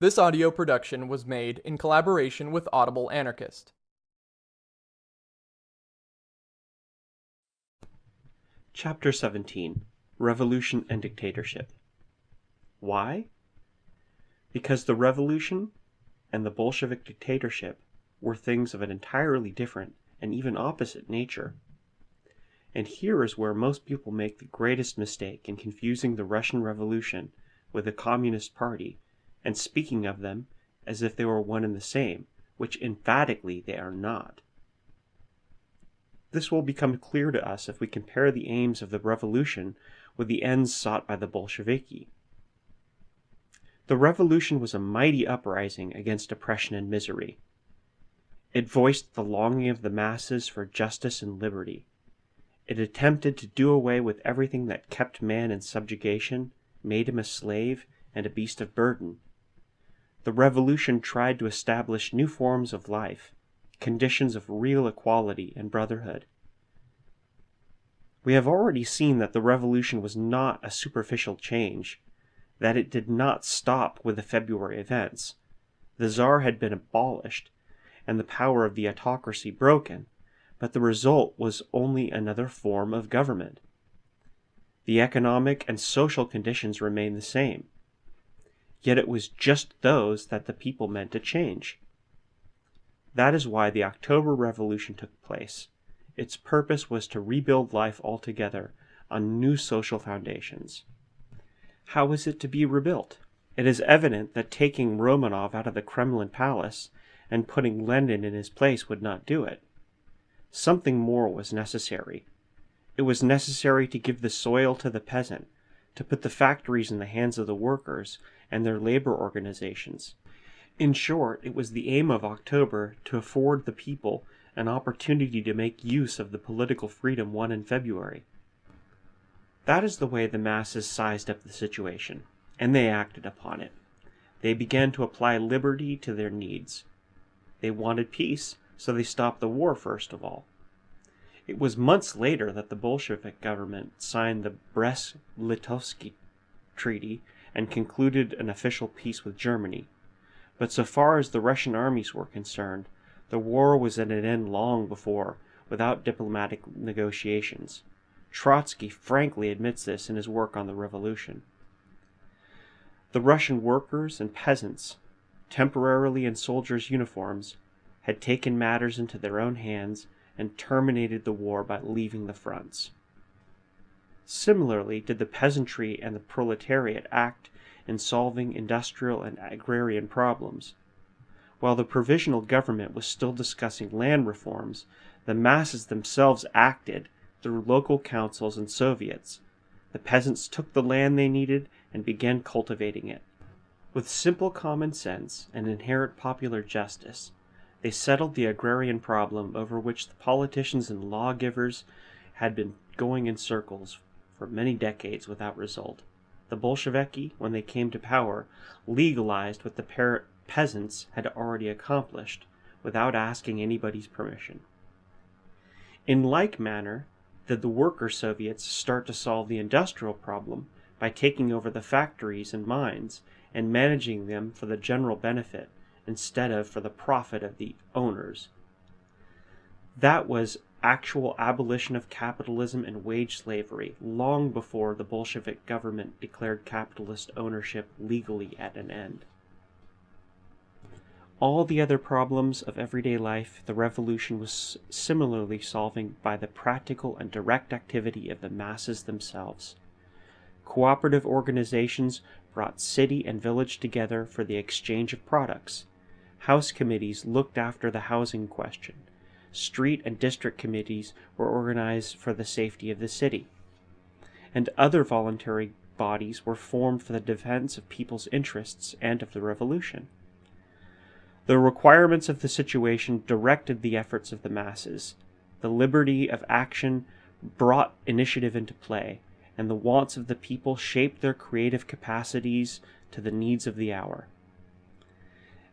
This audio production was made in collaboration with Audible Anarchist. Chapter 17 Revolution and Dictatorship Why? Because the revolution and the Bolshevik dictatorship were things of an entirely different and even opposite nature. And here is where most people make the greatest mistake in confusing the Russian Revolution with the Communist Party and speaking of them as if they were one and the same, which emphatically they are not. This will become clear to us if we compare the aims of the revolution with the ends sought by the Bolsheviki. The revolution was a mighty uprising against oppression and misery. It voiced the longing of the masses for justice and liberty. It attempted to do away with everything that kept man in subjugation, made him a slave and a beast of burden. The revolution tried to establish new forms of life, conditions of real equality and brotherhood. We have already seen that the revolution was not a superficial change, that it did not stop with the February events. The Tsar had been abolished, and the power of the autocracy broken, but the result was only another form of government. The economic and social conditions remained the same yet it was just those that the people meant to change. That is why the October Revolution took place. Its purpose was to rebuild life altogether on new social foundations. How is it to be rebuilt? It is evident that taking Romanov out of the Kremlin palace and putting Lenin in his place would not do it. Something more was necessary. It was necessary to give the soil to the peasant, to put the factories in the hands of the workers, and their labor organizations. In short, it was the aim of October to afford the people an opportunity to make use of the political freedom won in February. That is the way the masses sized up the situation, and they acted upon it. They began to apply liberty to their needs. They wanted peace, so they stopped the war first of all. It was months later that the Bolshevik government signed the Brest-Litovsk Treaty and concluded an official peace with Germany. But so far as the Russian armies were concerned, the war was at an end long before, without diplomatic negotiations. Trotsky frankly admits this in his work on the revolution. The Russian workers and peasants, temporarily in soldiers' uniforms, had taken matters into their own hands and terminated the war by leaving the fronts. Similarly did the peasantry and the proletariat act in solving industrial and agrarian problems. While the provisional government was still discussing land reforms, the masses themselves acted through local councils and soviets. The peasants took the land they needed and began cultivating it. With simple common sense and inherent popular justice, they settled the agrarian problem over which the politicians and lawgivers had been going in circles for many decades without result. The Bolsheviki, when they came to power, legalized what the peasants had already accomplished without asking anybody's permission. In like manner did the worker Soviets start to solve the industrial problem by taking over the factories and mines and managing them for the general benefit instead of for the profit of the owners. That was actual abolition of capitalism and wage slavery long before the Bolshevik government declared capitalist ownership legally at an end. All the other problems of everyday life the revolution was similarly solving by the practical and direct activity of the masses themselves. Cooperative organizations brought city and village together for the exchange of products. House committees looked after the housing question street and district committees were organized for the safety of the city, and other voluntary bodies were formed for the defense of people's interests and of the revolution. The requirements of the situation directed the efforts of the masses. The liberty of action brought initiative into play, and the wants of the people shaped their creative capacities to the needs of the hour.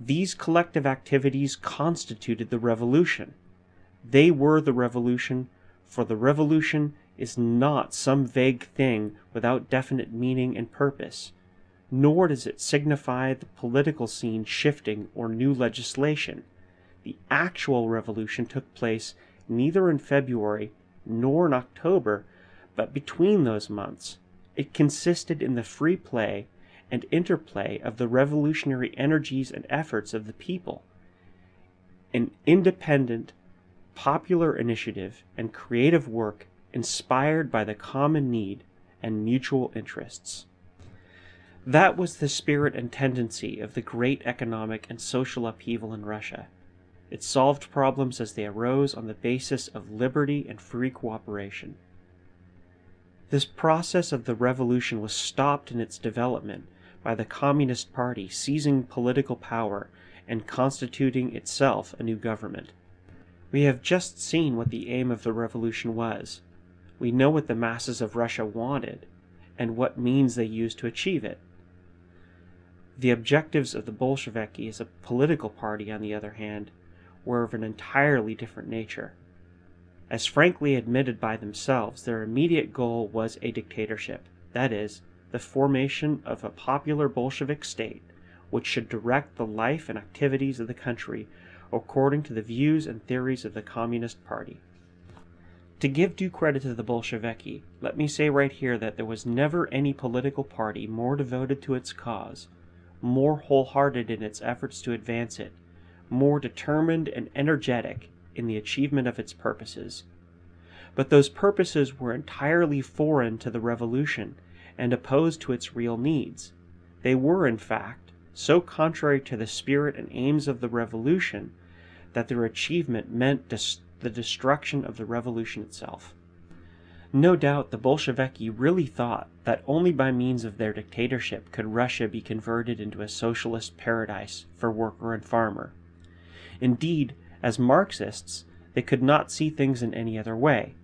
These collective activities constituted the revolution. They were the revolution, for the revolution is not some vague thing without definite meaning and purpose. nor does it signify the political scene shifting or new legislation. The actual revolution took place neither in February nor in October, but between those months. It consisted in the free play and interplay of the revolutionary energies and efforts of the people. An independent, popular initiative and creative work inspired by the common need and mutual interests. That was the spirit and tendency of the great economic and social upheaval in Russia. It solved problems as they arose on the basis of liberty and free cooperation. This process of the revolution was stopped in its development by the Communist Party seizing political power and constituting itself a new government. We have just seen what the aim of the revolution was. We know what the masses of Russia wanted and what means they used to achieve it. The objectives of the Bolsheviki as a political party, on the other hand, were of an entirely different nature. As frankly admitted by themselves, their immediate goal was a dictatorship, that is, the formation of a popular Bolshevik state which should direct the life and activities of the country according to the views and theories of the Communist Party. To give due credit to the Bolsheviki, let me say right here that there was never any political party more devoted to its cause, more wholehearted in its efforts to advance it, more determined and energetic in the achievement of its purposes. But those purposes were entirely foreign to the revolution and opposed to its real needs. They were, in fact, so contrary to the spirit and aims of the revolution that their achievement meant the destruction of the revolution itself. No doubt the Bolsheviki really thought that only by means of their dictatorship could Russia be converted into a socialist paradise for worker and farmer. Indeed, as Marxists, they could not see things in any other way.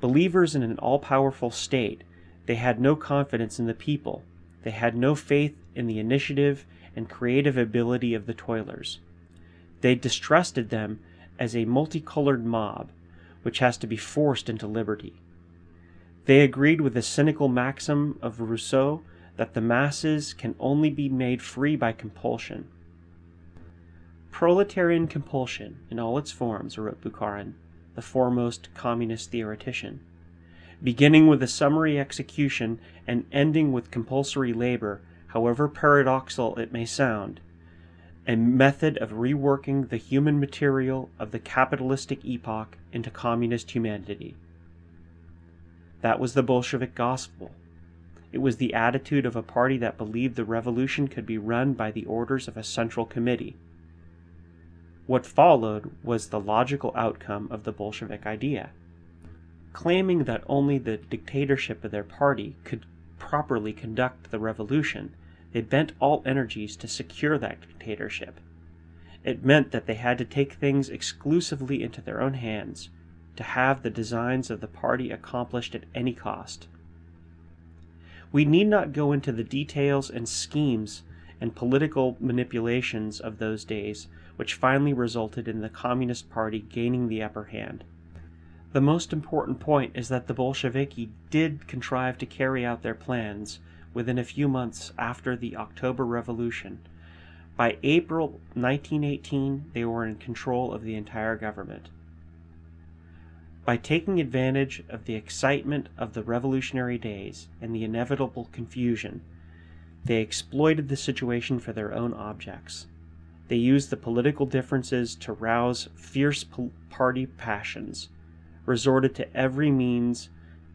Believers in an all powerful state they had no confidence in the people. They had no faith in the initiative and creative ability of the toilers. They distrusted them as a multicolored mob which has to be forced into liberty. They agreed with the cynical maxim of Rousseau that the masses can only be made free by compulsion. Proletarian compulsion, in all its forms, wrote Bukharin, the foremost communist theoretician, beginning with a summary execution and ending with compulsory labor, however paradoxical it may sound, a method of reworking the human material of the capitalistic epoch into communist humanity. That was the Bolshevik gospel. It was the attitude of a party that believed the revolution could be run by the orders of a central committee. What followed was the logical outcome of the Bolshevik idea claiming that only the dictatorship of their party could properly conduct the revolution, they bent all energies to secure that dictatorship. It meant that they had to take things exclusively into their own hands, to have the designs of the party accomplished at any cost. We need not go into the details and schemes and political manipulations of those days, which finally resulted in the Communist Party gaining the upper hand. The most important point is that the Bolsheviki did contrive to carry out their plans within a few months after the October Revolution. By April 1918, they were in control of the entire government. By taking advantage of the excitement of the revolutionary days and the inevitable confusion, they exploited the situation for their own objects. They used the political differences to rouse fierce party passions resorted to every means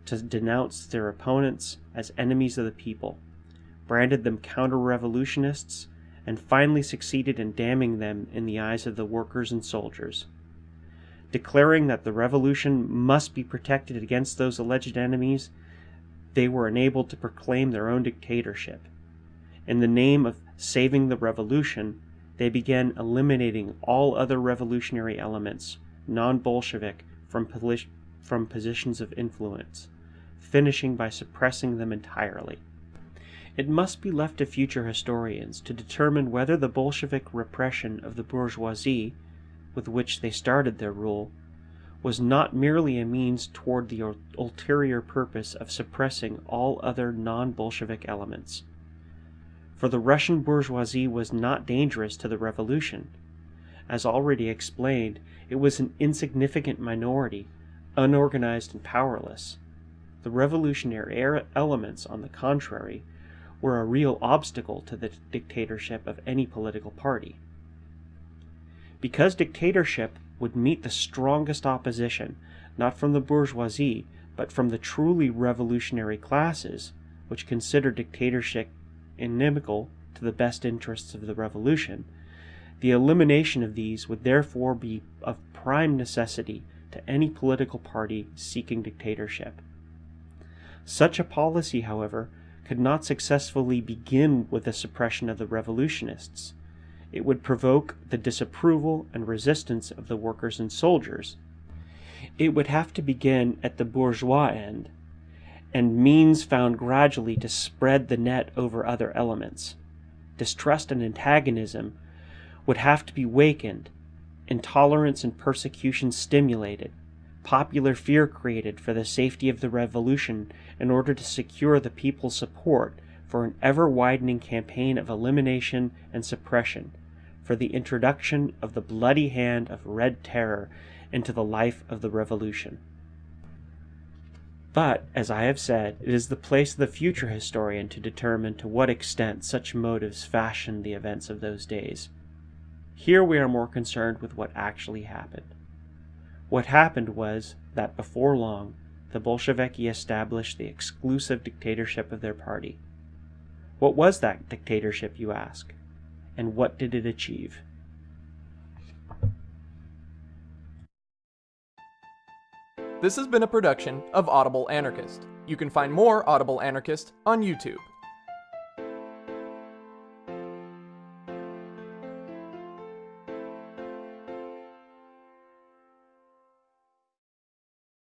to denounce their opponents as enemies of the people, branded them counter revolutionists, and finally succeeded in damning them in the eyes of the workers and soldiers. Declaring that the revolution must be protected against those alleged enemies, they were enabled to proclaim their own dictatorship. In the name of saving the revolution, they began eliminating all other revolutionary elements, non From, from positions of influence, finishing by suppressing them entirely. It must be left to future historians to determine whether the Bolshevik repression of the bourgeoisie, with which they started their rule, was not merely a means toward the ulterior purpose of suppressing all other non Bolshevik elements. for the Russian bourgeoisie was not dangerous to the revolution. As already explained, it was an insignificant minority, unorganized and powerless. The revolutionary elements, on the contrary, were a real obstacle to the dictatorship of any political party. Because dictatorship would meet the strongest opposition, not from the bourgeoisie, but from the truly revolutionary classes, which consider dictatorship inimical to the best interests of the revolution, the elimination of these would therefore be of prime necessity to any political party seeking dictatorship. Such a policy, however, could not successfully begin with the suppression of the revolutionists. It would provoke the disapproval and resistance of the workers and soldiers. It would have to begin at the bourgeois end, and means found gradually to spread the net over other elements. Distrust and antagonism would have to be wakened, intolerance and persecution stimulated, popular fear created for the safety of the revolution in order to secure the people's support for an ever widening campaign of elimination and suppression, for the introduction of the bloody hand of Red Terror into the life of the revolution. But, as I have said, it is the place of the future historian to determine to what extent such motives fashioned the events of those days. Here we are more concerned with what actually happened. What happened was that before long, the Bolsheviki established the exclusive dictatorship of their party. What was that dictatorship, you ask? And what did it achieve? This has been a production of Audible Anarchist. You can find more Audible Anarchist on YouTube.